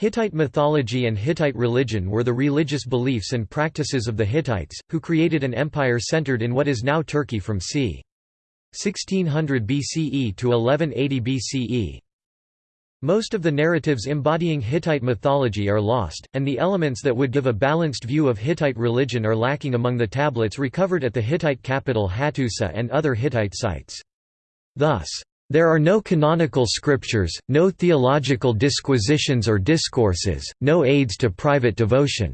Hittite mythology and Hittite religion were the religious beliefs and practices of the Hittites, who created an empire centered in what is now Turkey from c. 1600 BCE to 1180 BCE. Most of the narratives embodying Hittite mythology are lost, and the elements that would give a balanced view of Hittite religion are lacking among the tablets recovered at the Hittite capital Hattusa and other Hittite sites. Thus, there are no canonical scriptures, no theological disquisitions or discourses, no aids to private devotion.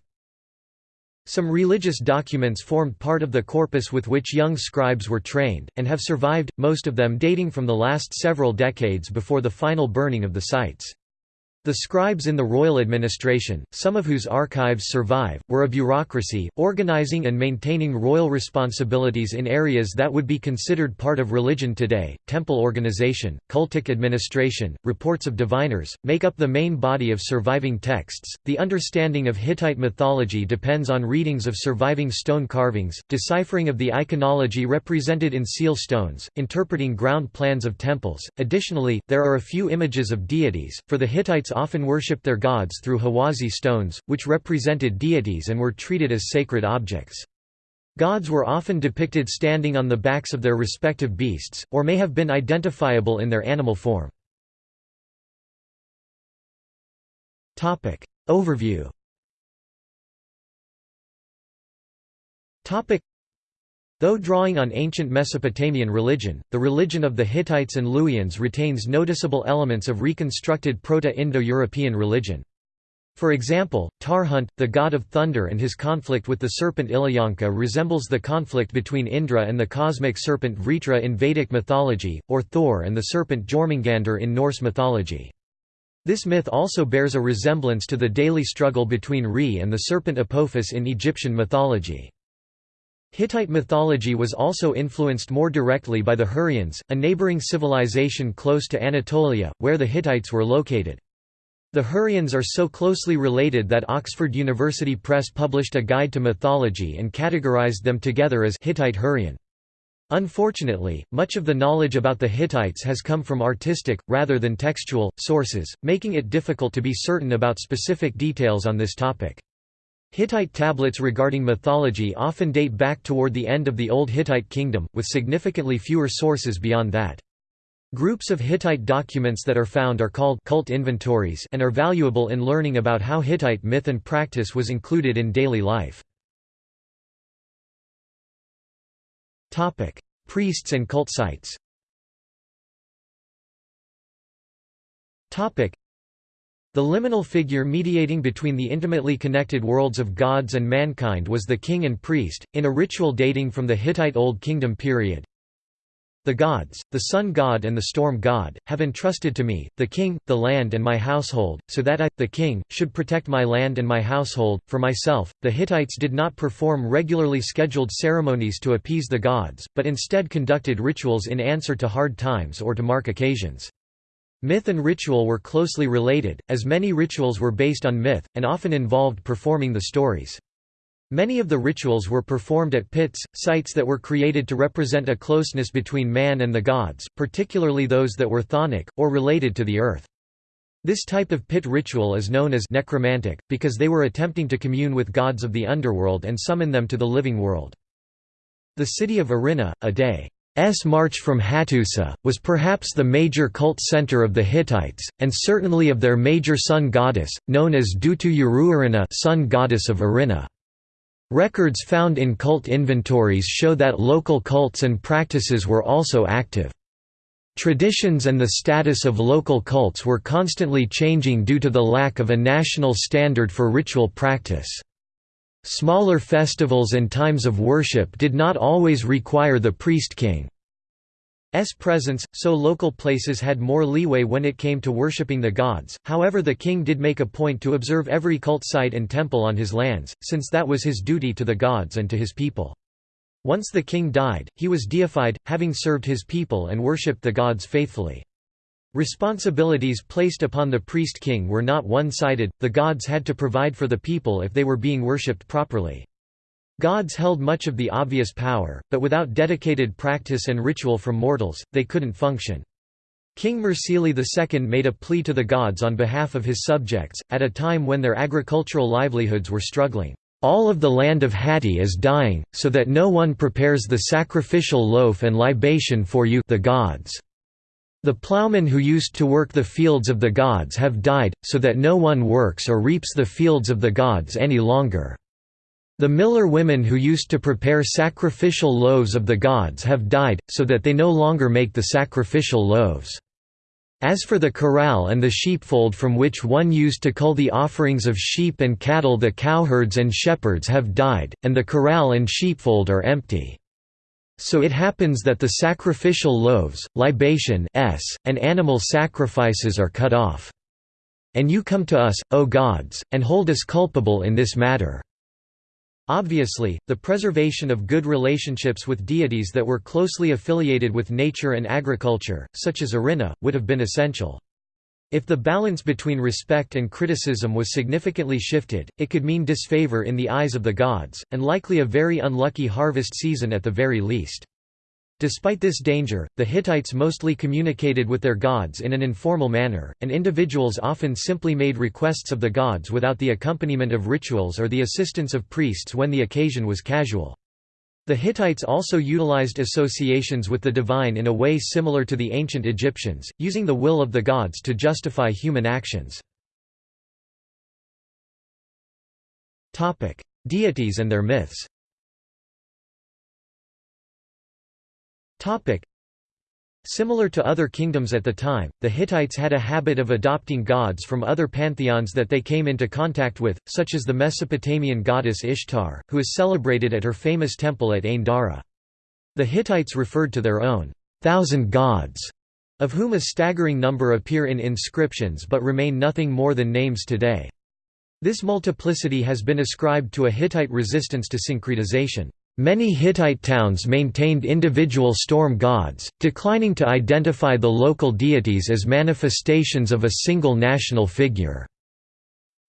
Some religious documents formed part of the corpus with which young scribes were trained, and have survived, most of them dating from the last several decades before the final burning of the sites. The scribes in the royal administration, some of whose archives survive, were a bureaucracy, organizing and maintaining royal responsibilities in areas that would be considered part of religion today. Temple organization, cultic administration, reports of diviners, make up the main body of surviving texts. The understanding of Hittite mythology depends on readings of surviving stone carvings, deciphering of the iconology represented in seal stones, interpreting ground plans of temples. Additionally, there are a few images of deities, for the Hittites often worshipped their gods through Huwasi stones, which represented deities and were treated as sacred objects. Gods were often depicted standing on the backs of their respective beasts, or may have been identifiable in their animal form. Overview Though drawing on ancient Mesopotamian religion, the religion of the Hittites and Luwians retains noticeable elements of reconstructed Proto-Indo-European religion. For example, Tarhunt, the god of thunder and his conflict with the serpent Illuyanka resembles the conflict between Indra and the cosmic serpent Vritra in Vedic mythology, or Thor and the serpent Jormungandr in Norse mythology. This myth also bears a resemblance to the daily struggle between Re and the serpent Apophis in Egyptian mythology. Hittite mythology was also influenced more directly by the Hurrians, a neighboring civilization close to Anatolia, where the Hittites were located. The Hurrians are so closely related that Oxford University Press published a guide to mythology and categorized them together as Hittite Hurrian. Unfortunately, much of the knowledge about the Hittites has come from artistic, rather than textual, sources, making it difficult to be certain about specific details on this topic. Hittite tablets regarding mythology often date back toward the end of the Old Hittite Kingdom, with significantly fewer sources beyond that. Groups of Hittite documents that are found are called cult inventories and are valuable in learning about how Hittite myth and practice was included in daily life. Priests and cult sites the liminal figure mediating between the intimately connected worlds of gods and mankind was the king and priest, in a ritual dating from the Hittite Old Kingdom period. The gods, the sun god and the storm god, have entrusted to me, the king, the land and my household, so that I, the king, should protect my land and my household. For myself, the Hittites did not perform regularly scheduled ceremonies to appease the gods, but instead conducted rituals in answer to hard times or to mark occasions. Myth and ritual were closely related, as many rituals were based on myth, and often involved performing the stories. Many of the rituals were performed at pits, sites that were created to represent a closeness between man and the gods, particularly those that were chthonic, or related to the earth. This type of pit ritual is known as necromantic, because they were attempting to commune with gods of the underworld and summon them to the living world. The city of Arinna, a day S march from Hattusa, was perhaps the major cult center of the Hittites, and certainly of their major sun goddess, known as Dutu Uruarina sun goddess of Arinna. Records found in cult inventories show that local cults and practices were also active. Traditions and the status of local cults were constantly changing due to the lack of a national standard for ritual practice. Smaller festivals and times of worship did not always require the priest-king's presence, so local places had more leeway when it came to worshipping the gods, however the king did make a point to observe every cult site and temple on his lands, since that was his duty to the gods and to his people. Once the king died, he was deified, having served his people and worshipped the gods faithfully. Responsibilities placed upon the priest-king were not one-sided, the gods had to provide for the people if they were being worshipped properly. Gods held much of the obvious power, but without dedicated practice and ritual from mortals, they couldn't function. King Mursili II made a plea to the gods on behalf of his subjects, at a time when their agricultural livelihoods were struggling. All of the land of Hatti is dying, so that no one prepares the sacrificial loaf and libation for you the gods. The ploughmen who used to work the fields of the gods have died, so that no one works or reaps the fields of the gods any longer. The miller women who used to prepare sacrificial loaves of the gods have died, so that they no longer make the sacrificial loaves. As for the corral and the sheepfold from which one used to cull the offerings of sheep and cattle the cowherds and shepherds have died, and the corral and sheepfold are empty. So it happens that the sacrificial loaves, libation s, and animal sacrifices are cut off. And you come to us, O gods, and hold us culpable in this matter. Obviously, the preservation of good relationships with deities that were closely affiliated with nature and agriculture, such as Arinna, would have been essential. If the balance between respect and criticism was significantly shifted, it could mean disfavor in the eyes of the gods, and likely a very unlucky harvest season at the very least. Despite this danger, the Hittites mostly communicated with their gods in an informal manner, and individuals often simply made requests of the gods without the accompaniment of rituals or the assistance of priests when the occasion was casual. The Hittites also utilized associations with the divine in a way similar to the ancient Egyptians, using the will of the gods to justify human actions. Deities and their myths Similar to other kingdoms at the time, the Hittites had a habit of adopting gods from other pantheons that they came into contact with, such as the Mesopotamian goddess Ishtar, who is celebrated at her famous temple at Ain Dara. The Hittites referred to their own thousand gods, of whom a staggering number appear in inscriptions but remain nothing more than names today. This multiplicity has been ascribed to a Hittite resistance to syncretization. Many Hittite towns maintained individual storm gods, declining to identify the local deities as manifestations of a single national figure.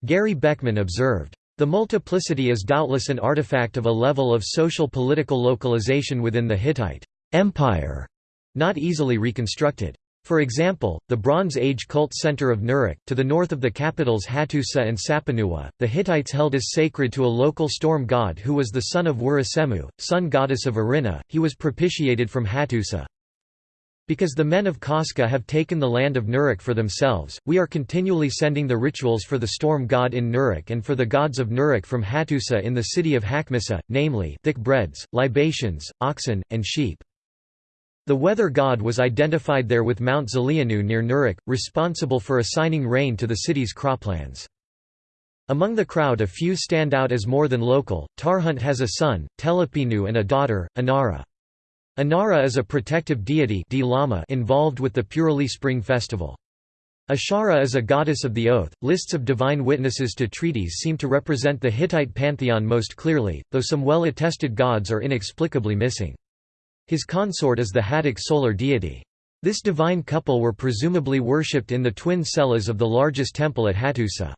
Gary Beckman observed, the multiplicity is doubtless an artifact of a level of social political localization within the Hittite empire, not easily reconstructed. For example, the Bronze Age cult center of Nuruk, to the north of the capitals Hattusa and Sapinuwa, the Hittites held as sacred to a local storm god who was the son of Wurusemu, sun goddess of Arinna, he was propitiated from Hattusa. Because the men of Kaska have taken the land of Nuruk for themselves, we are continually sending the rituals for the storm god in Nuruk and for the gods of Nuruk from Hattusa in the city of Hakmisa, namely, thick breads, libations, oxen, and sheep. The weather god was identified there with Mount Zalianu near Nuruk, responsible for assigning rain to the city's croplands. Among the crowd a few stand out as more than local, Tarhunt has a son, Telepinu and a daughter, Inara. Inara is a protective deity involved with the Puruli Spring Festival. Ishara is a goddess of the oath. Lists of divine witnesses to treaties seem to represent the Hittite pantheon most clearly, though some well-attested gods are inexplicably missing. His consort is the Hattic solar deity. This divine couple were presumably worshipped in the twin cellas of the largest temple at Hattusa.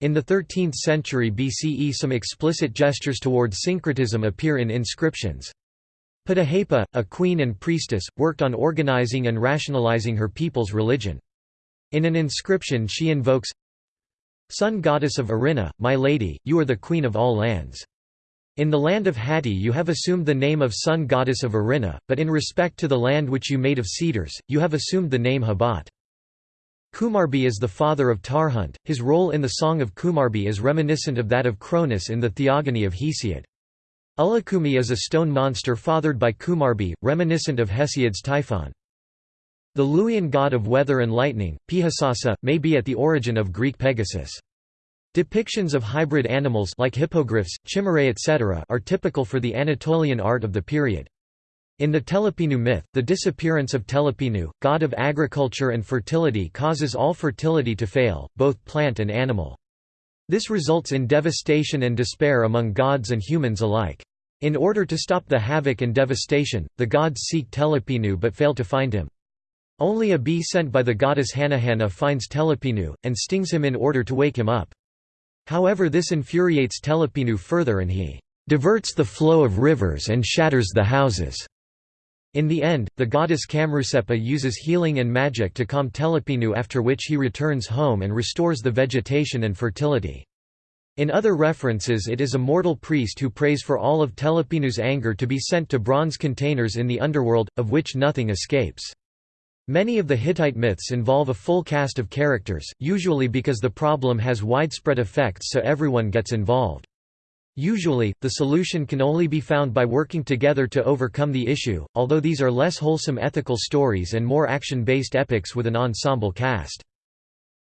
In the 13th century BCE some explicit gestures toward syncretism appear in inscriptions. Puduhepa, a queen and priestess, worked on organizing and rationalizing her people's religion. In an inscription she invokes, Sun goddess of Arinna, my lady, you are the queen of all lands. In the land of Hatti you have assumed the name of sun goddess of Arinna, but in respect to the land which you made of cedars, you have assumed the name Hebat. Kumarbi is the father of Tarhunt, his role in the Song of Kumarbi is reminiscent of that of Cronus in the Theogony of Hesiod. Ullikummi is a stone monster fathered by Kumarbi, reminiscent of Hesiod's Typhon. The Luwian god of weather and lightning, Pihassassa, may be at the origin of Greek Pegasus. Depictions of hybrid animals like hippogriffs, chimerae etc. are typical for the Anatolian art of the period. In the Telepinu myth, the disappearance of Telepinu, god of agriculture and fertility causes all fertility to fail, both plant and animal. This results in devastation and despair among gods and humans alike. In order to stop the havoc and devastation, the gods seek Telepinu but fail to find him. Only a bee sent by the goddess Hannahannah finds Telepinu, and stings him in order to wake him up. However this infuriates Telepinu further and he diverts the flow of rivers and shatters the houses. In the end, the goddess Kamrusepa uses healing and magic to calm Telepinu after which he returns home and restores the vegetation and fertility. In other references it is a mortal priest who prays for all of Telepinu's anger to be sent to bronze containers in the underworld, of which nothing escapes. Many of the Hittite myths involve a full cast of characters, usually because the problem has widespread effects so everyone gets involved. Usually, the solution can only be found by working together to overcome the issue, although these are less wholesome ethical stories and more action-based epics with an ensemble cast.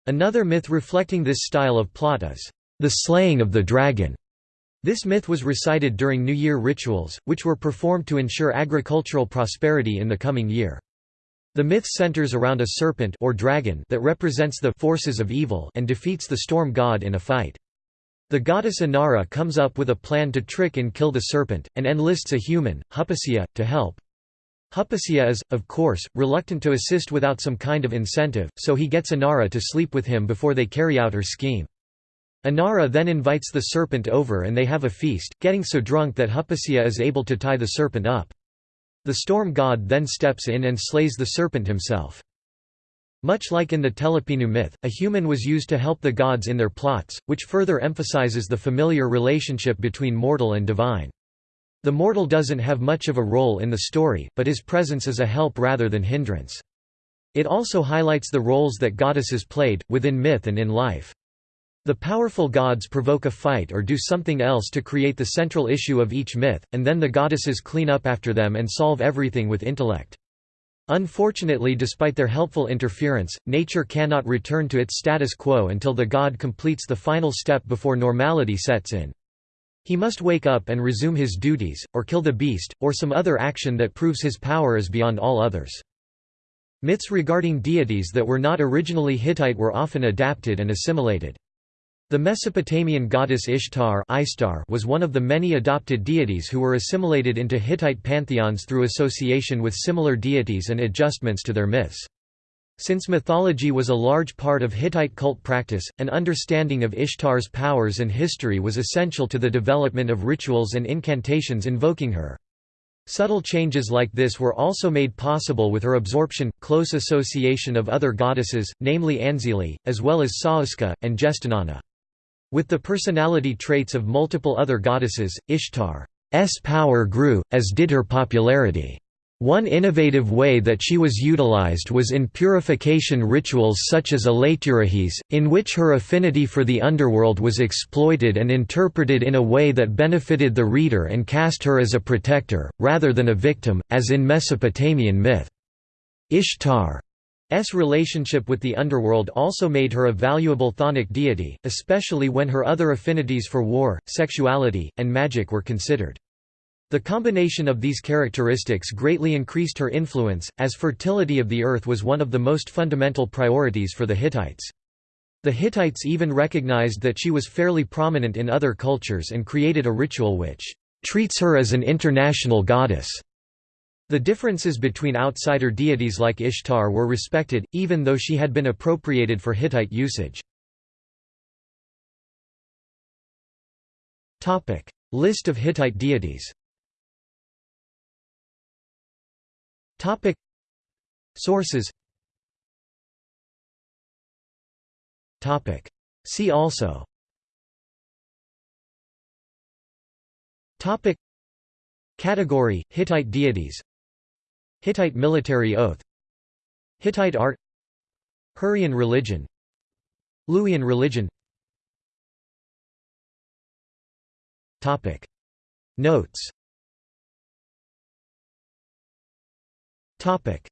Another myth reflecting this style of plot is, "...the slaying of the dragon." This myth was recited during New Year rituals, which were performed to ensure agricultural prosperity in the coming year. The myth centers around a serpent or dragon that represents the forces of evil and defeats the storm god in a fight. The goddess Inara comes up with a plan to trick and kill the serpent, and enlists a human, Hupasiya, to help. Hupasiya is, of course, reluctant to assist without some kind of incentive, so he gets Inara to sleep with him before they carry out her scheme. Inara then invites the serpent over and they have a feast, getting so drunk that Hupasiya is able to tie the serpent up. The storm god then steps in and slays the serpent himself. Much like in the Telepinu myth, a human was used to help the gods in their plots, which further emphasizes the familiar relationship between mortal and divine. The mortal doesn't have much of a role in the story, but his presence is a help rather than hindrance. It also highlights the roles that goddesses played, within myth and in life. The powerful gods provoke a fight or do something else to create the central issue of each myth, and then the goddesses clean up after them and solve everything with intellect. Unfortunately despite their helpful interference, nature cannot return to its status quo until the god completes the final step before normality sets in. He must wake up and resume his duties, or kill the beast, or some other action that proves his power is beyond all others. Myths regarding deities that were not originally Hittite were often adapted and assimilated. The Mesopotamian goddess Ishtar was one of the many adopted deities who were assimilated into Hittite pantheons through association with similar deities and adjustments to their myths. Since mythology was a large part of Hittite cult practice, an understanding of Ishtar's powers and history was essential to the development of rituals and incantations invoking her. Subtle changes like this were also made possible with her absorption, close association of other goddesses, namely Anzili, as well as Sauska, and Gestinana. With the personality traits of multiple other goddesses, Ishtar's power grew, as did her popularity. One innovative way that she was utilized was in purification rituals such as Elaiturahes, in which her affinity for the underworld was exploited and interpreted in a way that benefited the reader and cast her as a protector, rather than a victim, as in Mesopotamian myth. Ishtar S relationship with the underworld also made her a valuable chthonic deity, especially when her other affinities for war, sexuality, and magic were considered. The combination of these characteristics greatly increased her influence, as fertility of the earth was one of the most fundamental priorities for the Hittites. The Hittites even recognized that she was fairly prominent in other cultures and created a ritual which treats her as an international goddess. The differences between outsider deities like Ishtar were respected, even though she had been appropriated for Hittite usage. List of Hittite deities. Sources. See also. Category, Hittite deities Hittite military oath Hittite art Hurrian religion Luwian religion. Topic. Notes. Topic